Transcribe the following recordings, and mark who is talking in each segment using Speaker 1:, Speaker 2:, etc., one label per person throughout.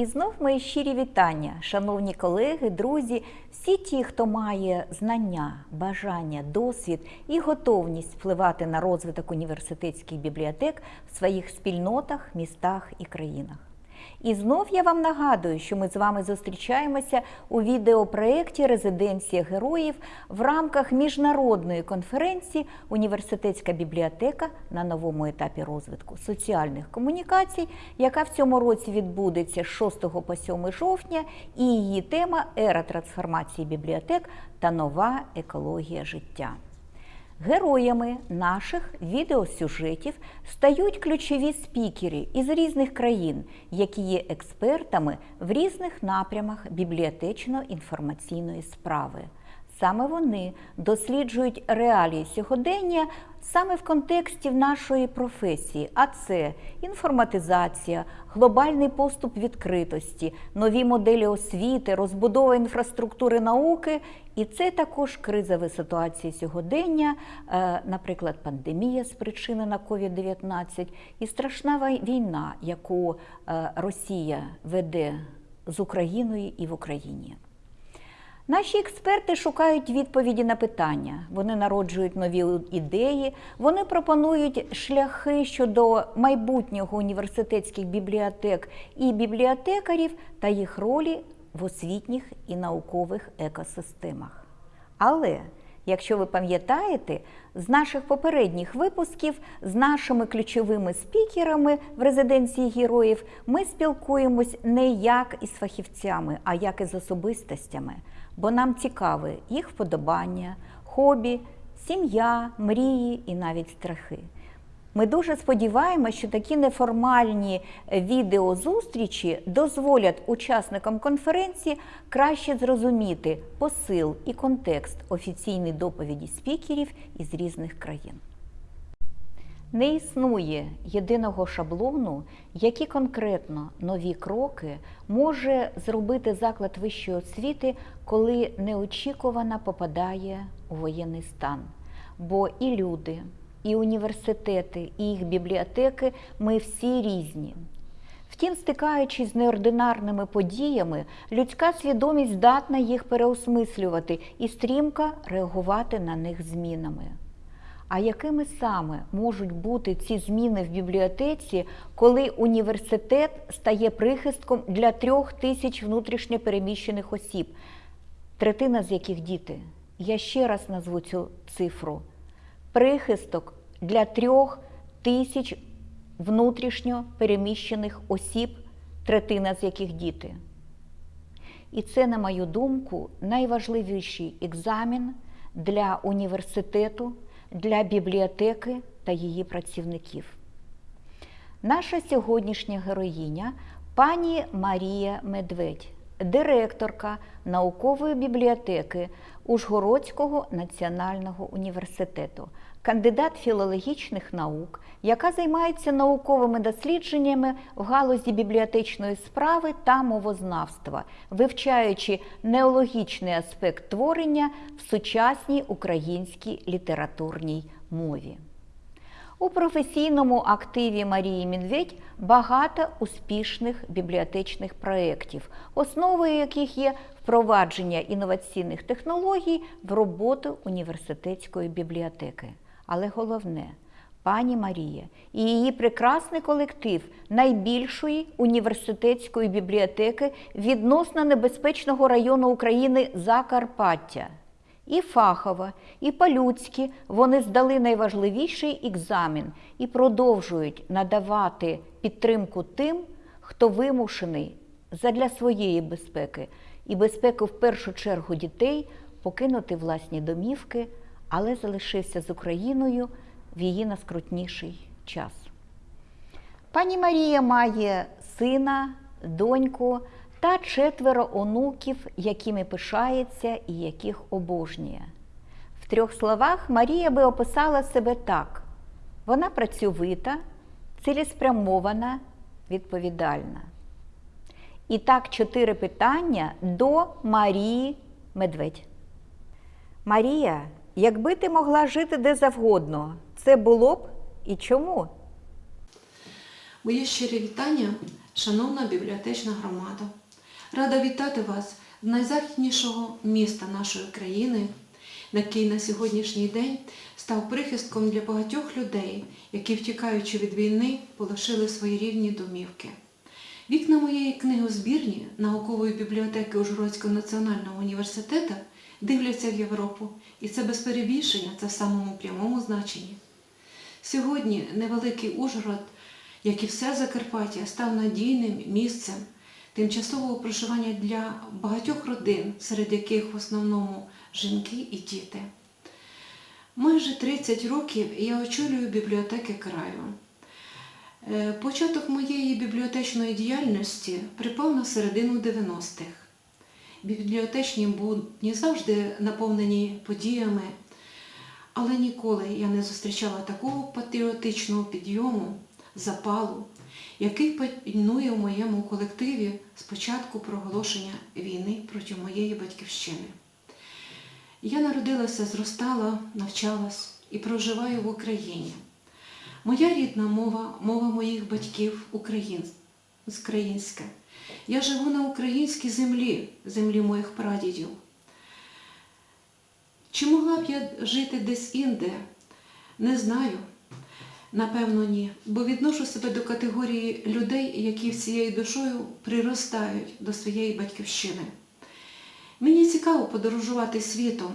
Speaker 1: І знов мої щирі вітання, шановні колеги, друзі, всі ті, хто має знання, бажання, досвід і готовність впливати на розвиток університетських бібліотек в своїх спільнотах, містах і країнах. І знов я вам нагадую, що ми з вами зустрічаємося у відеопроєкті Резиденція героїв в рамках міжнародної конференції Університетська бібліотека на новому етапі розвитку соціальних комунікацій, яка в цьому році відбудеться з 6 по 7 жовтня, і її тема Ера трансформації бібліотек та нова екологія життя. Героями наших відеосюжетів стають ключові спікери із різних країн, які є експертами в різних напрямах бібліотечно-інформаційної справи. Саме вони досліджують реалії сьогодення саме в контексті нашої професії, а це інформатизація, глобальний поступ відкритості, нові моделі освіти, розбудова інфраструктури науки, і це також кризові ситуації сьогодення, е, наприклад, пандемія спричинена COVID-19 і страшна війна, яку е, Росія веде з Україною і в Україні. Наші експерти шукають відповіді на питання, вони народжують нові ідеї, вони пропонують шляхи щодо майбутнього університетських бібліотек і бібліотекарів та їх ролі в освітніх і наукових екосистемах. Але Якщо ви пам'ятаєте, з наших попередніх випусків з нашими ключовими спікерами в резиденції героїв ми спілкуємось не як із фахівцями, а як із особистостями, бо нам цікаві їх вподобання, хобі, сім'я, мрії і навіть страхи. Ми дуже сподіваємося, що такі неформальні відеозустрічі дозволять учасникам конференції краще зрозуміти посил і контекст офіційної доповіді спікерів із різних країн. Не існує єдиного шаблону, які конкретно нові кроки може зробити заклад вищої освіти, коли неочікувано попадає у воєнний стан. Бо і люди і університети, і їх бібліотеки ми всі різні. Втім, стикаючись з неординарними подіями, людська свідомість здатна їх переосмислювати і стрімко реагувати на них змінами. А якими саме можуть бути ці зміни в бібліотеці, коли університет стає прихистком для трьох тисяч внутрішньопереміщених осіб, третина з яких діти? Я ще раз назву цю цифру прихисток для трьох тисяч внутрішньо переміщених осіб, третина з яких діти. І це, на мою думку, найважливіший екзамен для університету, для бібліотеки та її працівників. Наша сьогоднішня героїня пані Марія Медведь директорка наукової бібліотеки Ужгородського національного університету, кандидат філологічних наук, яка займається науковими дослідженнями в галузі бібліотечної справи та мовознавства, вивчаючи неологічний аспект творення в сучасній українській літературній мові. У професійному активі Марії Медведь багато успішних бібліотечних проєктів, основою яких є впровадження інноваційних технологій в роботу університетської бібліотеки. Але головне, пані Марія і її прекрасний колектив найбільшої університетської бібліотеки відносно небезпечного району України Закарпаття. І фахово, і по-людськи вони здали найважливіший екзамен і продовжують надавати підтримку тим, хто вимушений задля своєї безпеки і безпеки в першу чергу дітей покинути власні домівки, але залишився з Україною в її наскрутніший час. Пані Марія має сина, доньку та четверо онуків, якими пишається і яких обожнює. В трьох словах Марія би описала себе так: вона працьовита, цілеспрямована, відповідальна. І так, чотири питання до Марії Медведь. Марія, якби ти могла жити де завгодно, це було б і чому?
Speaker 2: Моє щире вітання шановна бібліотечна громада, рада вітати вас з найзахіднішого міста нашої країни, який на сьогоднішній день став прихистком для багатьох людей, які, втікаючи від війни, полишили свої рівні домівки. Вікна моєї книгозбірні наукової бібліотеки Ужгородського національного університету дивляться в Європу, і це без перебільшення, це в самому прямому значенні. Сьогодні невеликий Ужгород, як і все Закарпаття, став надійним місцем тимчасового проживання для багатьох родин, серед яких в основному жінки і діти. Майже 30 років я очолюю бібліотеки краю. Е, Початок моєї бібліотечної діяльності припав на середину 90-х. Бібліотечні будні завжди наповнені подіями, але ніколи я не зустрічала такого патріотичного підйому, запалу, який панує в моєму колективі з початку проголошення війни проти моєї батьківщини. Я народилася, зростала, навчалась і проживаю в Україні. Моя рідна мова, мова моїх батьків українська. Я живу на українській землі, землі моїх прадідів. Чи могла б я жити десь інде? Не знаю. Напевно, ні. Бо відношу себе до категорії людей, які всією душою приростають до своєї батьківщини. Мені цікаво подорожувати світом,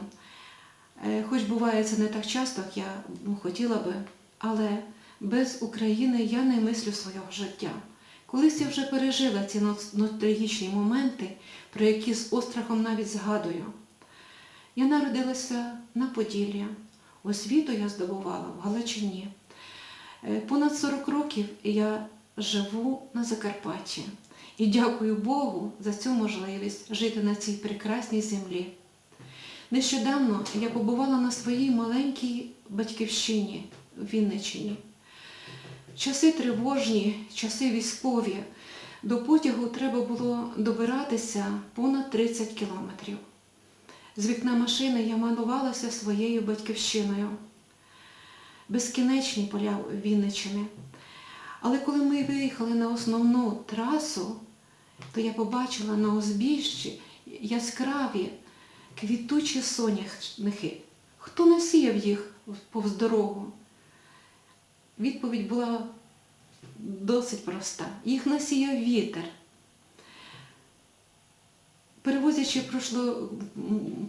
Speaker 2: Е, хоч буває це не так часто, як я ну, хотіла би, але без України я не мислю свого життя. Колись я вже пережила ці ностальгічні моменти, про які з острахом навіть згадую. Я народилася на Поділлі, освіту я здобувала в Галичині. Е, Понад 40 років я живу на Закарпатті і дякую Богу за цю можливість жити на цій прекрасній землі. Нещодавно я побувала на своїй маленькій батьківщині в Вінниччині. Часи тривожні, часи військові. До потягу треба було добиратися понад 30 кілометрів. З вікна машини я малувалася своєю батьківщиною. Безкінечні поля Вінниччини. Але коли ми виїхали на основну трасу, то я побачила на узбіжжі яскраві квітучі соняхники. Хто насіяв їх повз дорогу? Відповідь була досить проста. Їх насіяв вітер. Перевозячи прошло,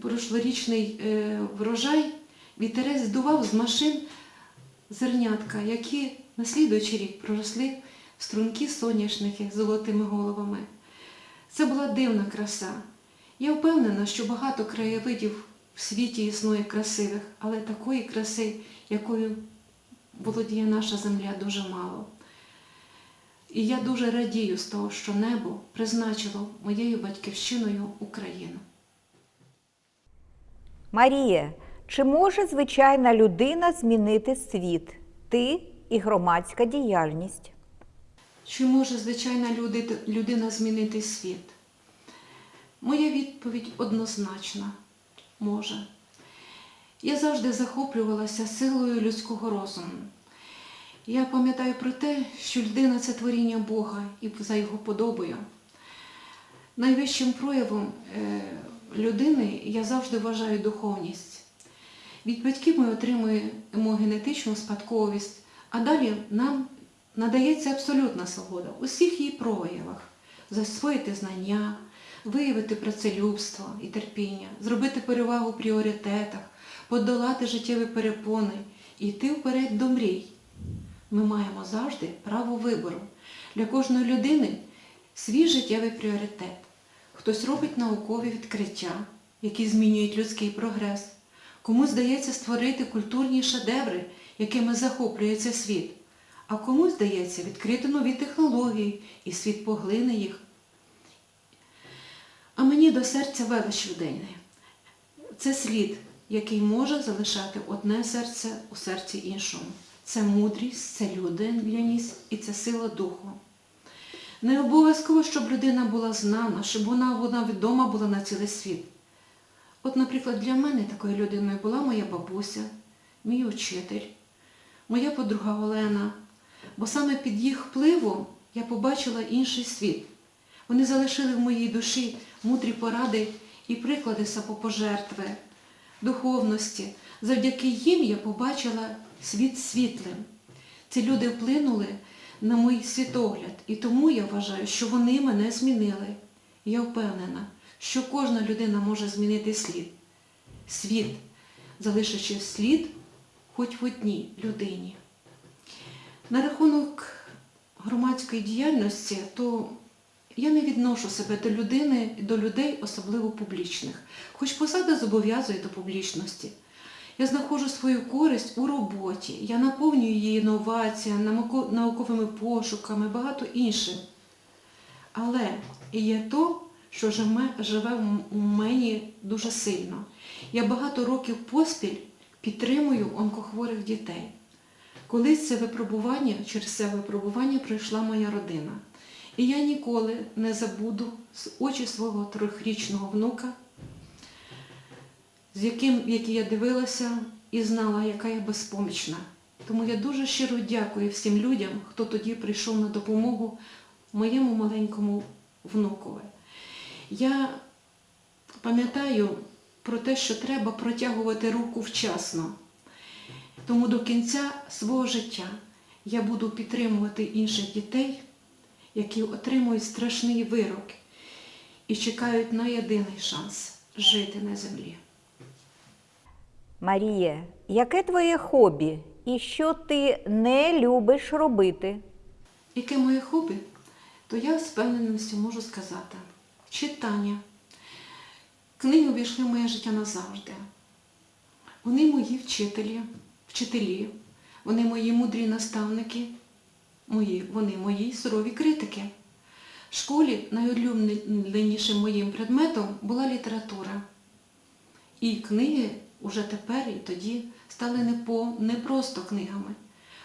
Speaker 2: прошлорічний е, врожай, вітерець здував з машин зернятка, які на слідуючий рік проросли в струнки соняшники з золотими головами. Це була дивна краса. Я впевнена, що багато краєвидів в світі існує красивих, але такої краси, якою володіє наша земля, дуже мало. І я дуже радію з того, що небо призначило моєю батьківщиною Україну.
Speaker 1: Марія, чи може звичайна людина змінити світ? Ти і громадська діяльність?
Speaker 2: Чи може звичайна людина змінити світ? Моя відповідь однозначна може. Я завжди захоплювалася силою людського розуму. Я пам'ятаю про те, що людина це творіння Бога і за його подобою. Найвищим проявом е, людини я завжди вважаю духовність. Від батьків ми отримуємо генетичну спадковість, а далі нам надається абсолютна свобода у всіх її проявах засвоїти знання, виявити працелюбство і терпіння, зробити перевагу в пріоритетах, подолати життєві перепони і йти вперед до мрій. Ми маємо завжди право вибору. Для кожної людини свій життєвий пріоритет. Хтось робить наукові відкриття, які змінюють людський прогрес. Комусь здається створити культурні шедеври, якими захоплюється світ. А комусь здається відкрити нові технології, і світ поглине їх. А мені до серця велич людини. Це слід, який може залишати одне серце у серці іншому. Це мудрість, це людяність і це сила духу. Не обов'язково, щоб людина була знана, щоб вона, вона відома була на цілий світ. От, наприклад, для мене такою людиною була моя бабуся, мій учитель, моя подруга Олена, бо саме під їх впливом я побачила інший світ. Вони залишили в моїй душі мудрі поради і приклади самопожертви, духовності. Завдяки їм я побачила світ світлим. Ці люди вплинули на мій світогляд, і тому я вважаю, що вони мене змінили. Я впевнена, що кожна людина може змінити слід. Світ, залишивши слід хоч в одній людині. На рахунок громадської діяльності, то я не відношу себе до людини, до людей, особливо публічних, хоч посада зобов'язує до публічності. Я знаходжу свою користь у роботі, я наповнюю її інноваціями, науковими пошуками, багато іншим. Але є то, що живе, у мені дуже сильно. Я багато років поспіль підтримую онкохворих дітей. Колись це випробування, через це випробування пройшла моя родина. І я ніколи не забуду з очі свого трьохрічного внука, з яким, який я дивилася і знала, яка я безпомічна. Тому я дуже щиро дякую всім людям, хто тоді прийшов на допомогу моєму маленькому внукові. Я пам'ятаю про те, що треба протягувати руку вчасно. Тому до кінця свого життя я буду підтримувати інших дітей, які отримують страшний вирок і чекають на єдиний шанс жити на землі.
Speaker 1: Марія, яке твоє хобі і що ти не любиш робити?
Speaker 2: Яке моє хобі, то я з впевненістю можу сказати: читання. Книги увійшли в моє життя назавжди. Вони мої вчителі, вчителі, вони мої мудрі наставники, мої, вони мої сурові критики. В школі найулюбленішим моїм предметом була література. І книги уже тепер і тоді стали не, по, не просто книгами.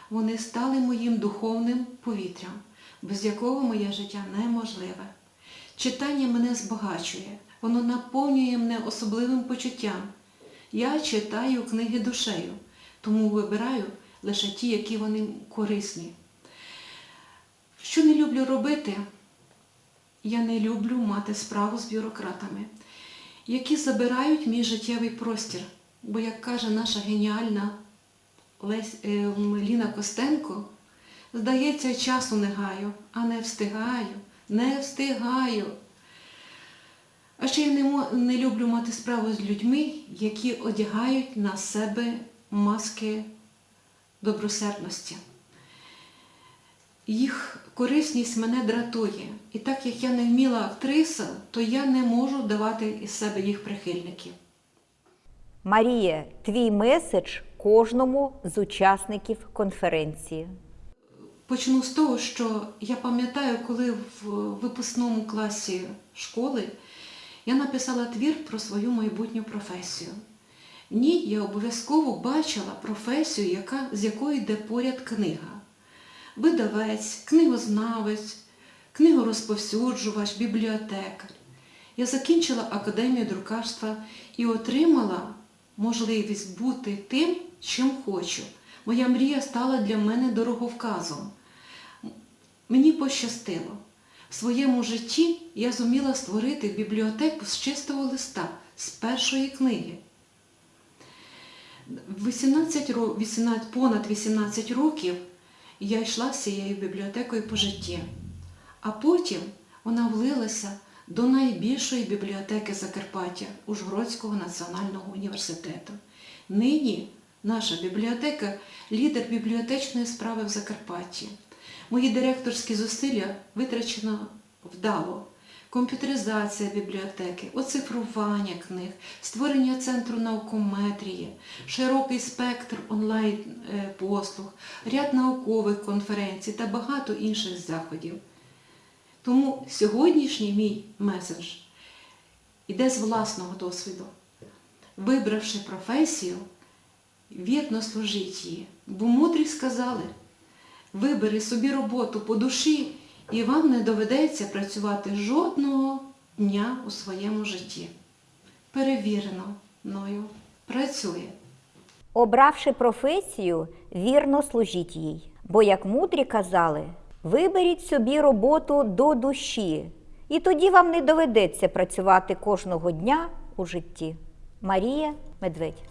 Speaker 2: Вони стали моїм духовним повітрям, без якого моє життя неможливе. Читання мене збагачує, воно наповнює мене особливим почуттям. Я читаю книги душею, тому вибираю лише ті, які вони корисні. Що не люблю робити, я не люблю мати справу з бюрократами, які забирають мій життєвий простір. Бо, як каже наша геніальна е, Ліна Костенко, здається, часу не гаю, а не встигаю, не встигаю. А ще я не, не люблю мати справу з людьми, які одягають на себе маски добросердності. Їх корисність мене дратує. І так як я не вміла актриса, то я не можу давати із себе їх прихильників.
Speaker 1: Марія, твій меседж кожному з учасників конференції.
Speaker 2: Почну з того, що я пам'ятаю, коли в випускному класі школи я написала твір про свою майбутню професію. В ній я обов'язково бачила професію, яка, з якою йде поряд книга. Видавець, книгознавець, книгорозповсюджувач, бібліотекар. Я закінчила академію друкарства і отримала можливість бути тим, чим хочу. Моя мрія стала для мене дороговказом. Мені пощастило. В своєму житті я зуміла створити бібліотеку з чистого листа, з першої книги. 18, 18, понад 18 років я йшла з цією бібліотекою по житті, а потім вона влилася до найбільшої бібліотеки Закарпаття Ужгородського національного університету. Нині наша бібліотека лідер бібліотечної справи в Закарпатті. Мої директорські зусилля витрачено вдало. Комп'ютеризація бібліотеки, оцифрування книг, створення центру наукометрії, широкий спектр онлайн-послуг, ряд наукових конференцій та багато інших заходів. Тому сьогоднішній мій меседж іде з власного досвіду. Вибравши професію, вірно служіть її. Бо мудрі сказали, вибери собі роботу по душі, і вам не доведеться працювати жодного дня у своєму житті. Перевірено мною працює.
Speaker 1: Обравши професію, вірно служіть їй. Бо, як мудрі казали, Виберіть собі роботу до душі, і тоді вам не доведеться працювати кожного дня у житті. Марія Медведь